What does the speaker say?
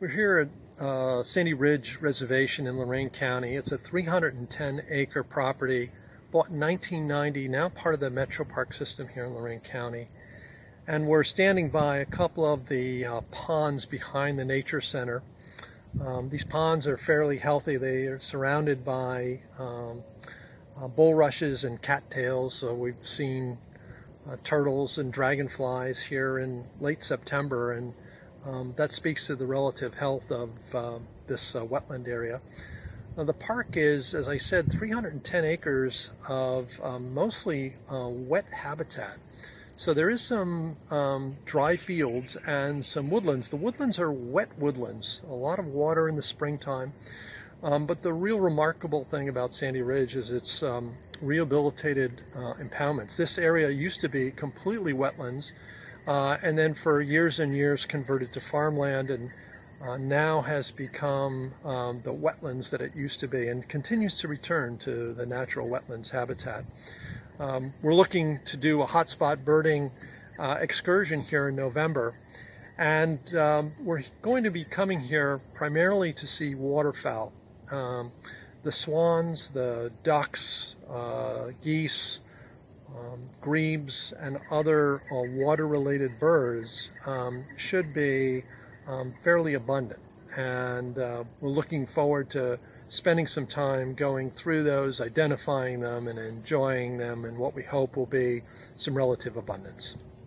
We're here at uh, Sandy Ridge Reservation in Lorain County. It's a 310 acre property bought in 1990, now part of the Metro Park system here in Lorain County. And we're standing by a couple of the uh, ponds behind the Nature Center. Um, these ponds are fairly healthy. They are surrounded by um, uh, bulrushes and cattails. So we've seen uh, turtles and dragonflies here in late September and um, that speaks to the relative health of uh, this uh, wetland area. Now, the park is, as I said, 310 acres of um, mostly uh, wet habitat. So there is some um, dry fields and some woodlands. The woodlands are wet woodlands, a lot of water in the springtime. Um, but the real remarkable thing about Sandy Ridge is its um, rehabilitated uh, impoundments. This area used to be completely wetlands uh, and then for years and years converted to farmland and uh, now has become um, the wetlands that it used to be and continues to return to the natural wetlands habitat. Um, we're looking to do a hotspot birding uh, excursion here in November and um, we're going to be coming here primarily to see waterfowl. Um, the swans, the ducks, uh, geese, grebes and other uh, water-related birds um, should be um, fairly abundant. And uh, we're looking forward to spending some time going through those, identifying them and enjoying them and what we hope will be some relative abundance.